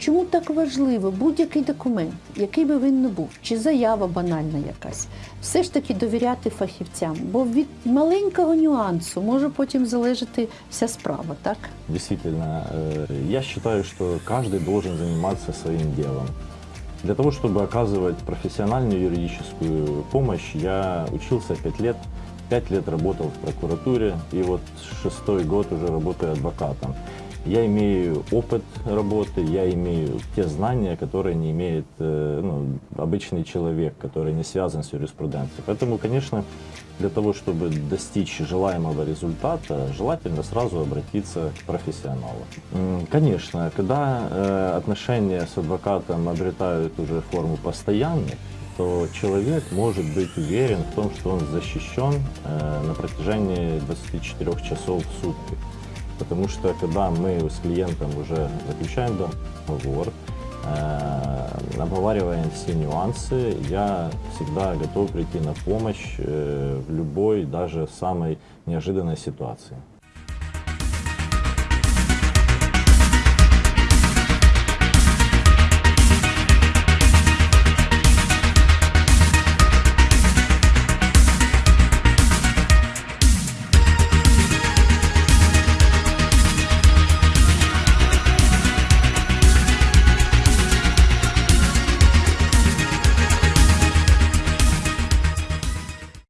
чому так важливо будь-який документ, який би він не був, чи заява банальна якась, все ж таки довіряти фахівцям, бо від маленького нюансу може потім залежати вся справа, так? Действительно, э, я считаю, что каждый должен заниматься своим делом. Для того, чтобы оказывать профессиональную юридическую помощь, я учился 5 лет, 5 лет работал в прокуратуре, и вот шестой год уже работаю адвокатом. Я имею опыт работы, я имею те знания, которые не имеет э, ну, обычный человек, который не связан с юриспруденцией. Поэтому, конечно, для того, чтобы достичь желаемого результата, желательно сразу обратиться к профессионалу. Конечно, когда э, отношения с адвокатом обретают уже форму постоянных, то человек может быть уверен в том, что он защищен э, на протяжении 24 часов в сутки. Потому что когда мы с клиентом уже заключаем договор, э, обговариваем все нюансы, я всегда готов прийти на помощь э, в любой, даже самой неожиданной ситуации.